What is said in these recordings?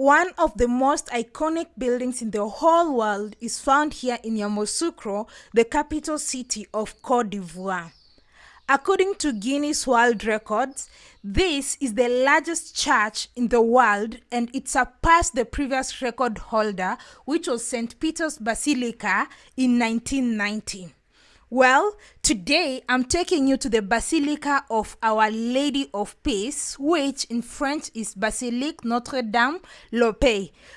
One of the most iconic buildings in the whole world is found here in Yamoussoukro, the capital city of Cote d'Ivoire. According to Guinness World Records, this is the largest church in the world and it surpassed the previous record holder, which was St. Peter's Basilica in 1990. Well, today I'm taking you to the Basilica of Our Lady of Peace, which in French is Basilique Notre Dame Le.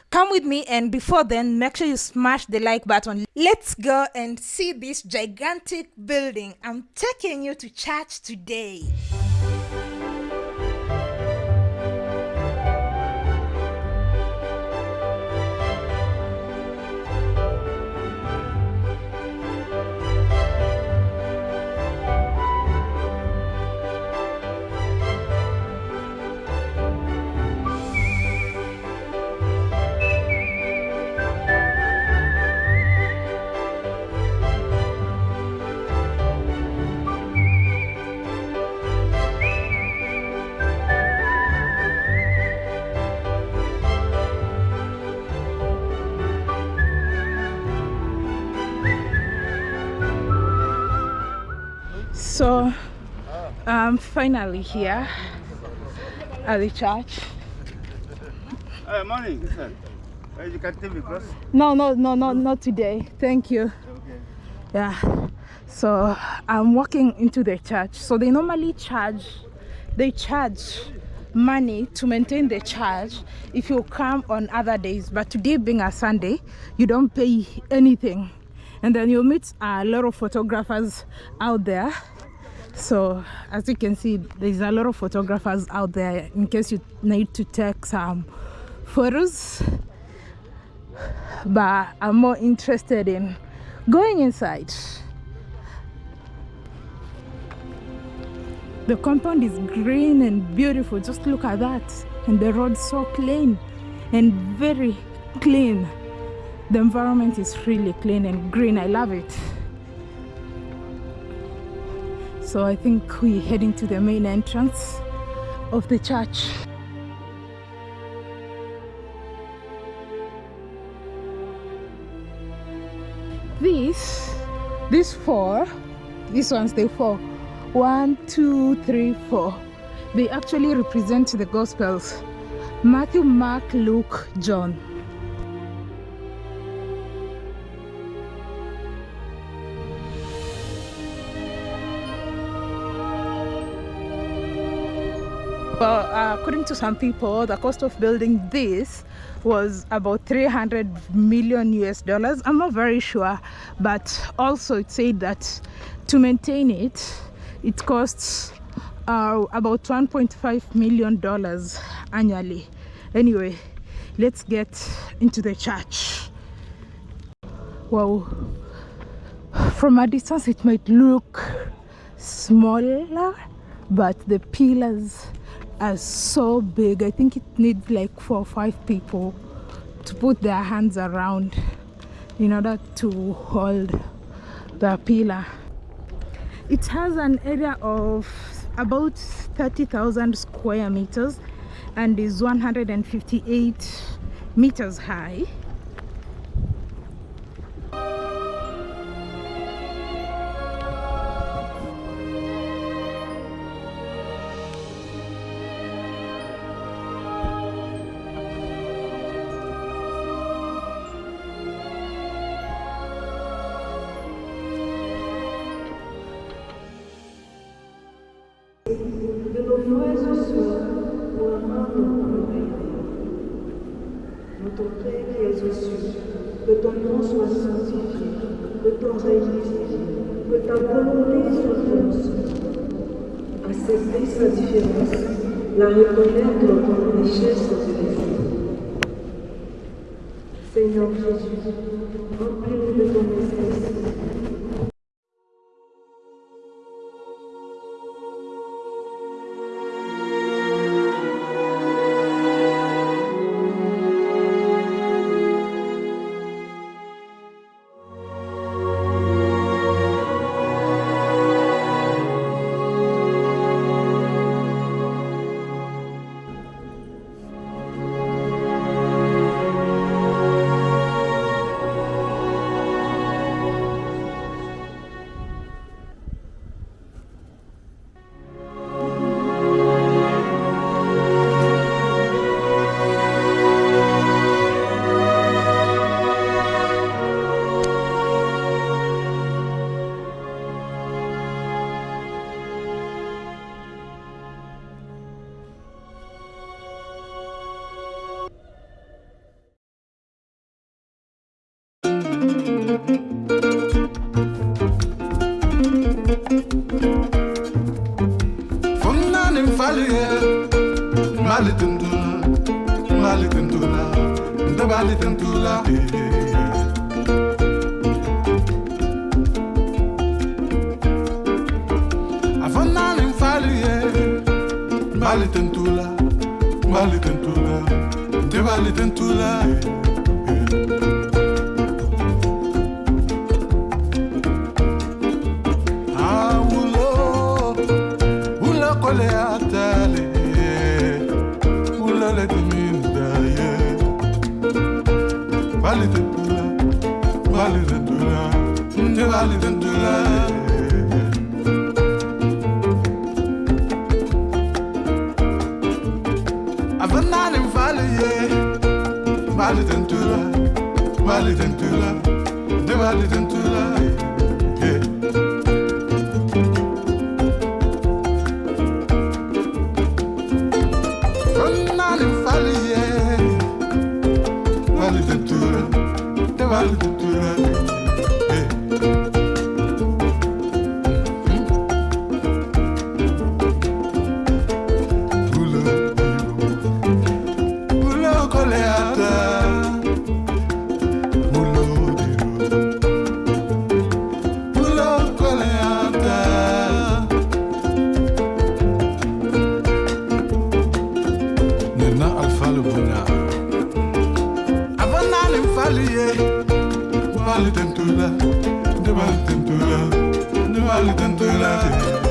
Come with me, and before then, make sure you smash the like button. Let's go and see this gigantic building. I'm taking you to church today. So i'm finally here at the church. Hey, morning. You can take me close. no no no no not today. Thank you. Okay. yeah. So i'm walking into the church. So they normally charge they charge money to maintain the church if you come on other days. But today being a sunday you don't pay anything. And then you'll meet a lot of photographers out there so as you can see there's a lot of photographers out there in case you need to take some photos. But i'm more interested in going inside. The compound is green and beautiful. Just look at that. And the road so clean and very clean. The environment is really clean and green. I love it so i think we're heading to the main entrance of the church. This these four these ones they four. One two three four. They actually represent the gospels. Matthew mark luke john Well, uh, according to some people, the cost of building this was about 300 million US dollars. I'm not very sure, but also it said that to maintain it, it costs uh, about 1.5 million dollars annually. Anyway, let's get into the church. Wow, from a distance it might look smaller, but the pillars are so big. I think it needs like four or five people to put their hands around in order to hold the pillar. It has an area of about 30,000 square meters and is 158 meters high. Ton Père qui es aux que ton nom soit sanctifié, que ton règne vienne, que ta volonté soit faite Accepter sa différence, la reconnaître comme richesse de l'Esprit. Seigneur Jésus, remplis-nous de ton Fungani mfalie Mali tundula Mali tundula Ndabali tundula Afanani mfalie Mali tundula eh, eh, eh. Vali de tula Nde vali de tula Avanani vali ye Vali de tula Vali de tula Nde vali de tula Avanale mfali ye Wali tentula wali tentula wali tentula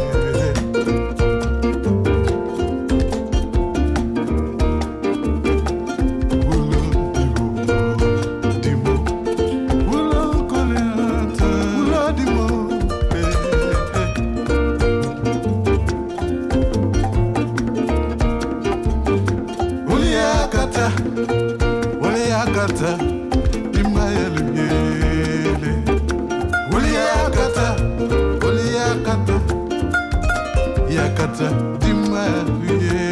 yakata, imayeluyele. Uliakata,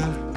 yakata,